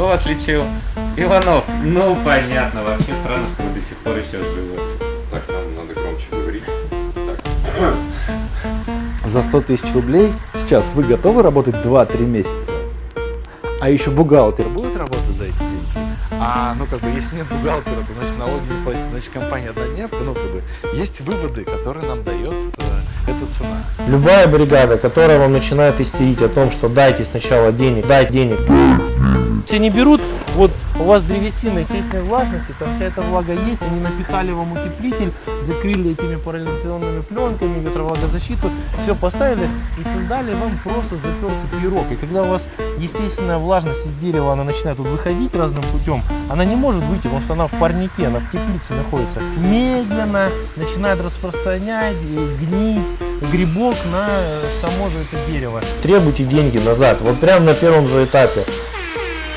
Кто вас лечил? Иванов. Ну, понятно. Вообще странно, что вы до сих пор еще живы. Так, нам надо громче говорить. Так. За 100 тысяч рублей сейчас вы готовы работать 2-3 месяца? А еще бухгалтер будет работать за эти деньги? А, ну как бы, если нет бухгалтера, то значит налоги не платить, значит компания однодневка, ну как бы, есть выводы, которые нам дает э, эта цена. Любая бригада, которая вам начинает истерить о том, что дайте сначала денег, дайте денег. Все не берут, вот у вас древесина естественной влажности, там вся эта влага есть, они напихали вам утеплитель, закрыли этими парализационными пленками, ветровлагозащиту, все поставили и создали вам просто запертый пирог. И когда у вас естественная влажность из дерева, она начинает вот выходить разным путем, она не может выйти, потому что она в парнике, она в теплице находится. Медленно начинает распространять, гнить грибок на само же это дерево. Требуйте деньги назад, вот прямо на первом же этапе.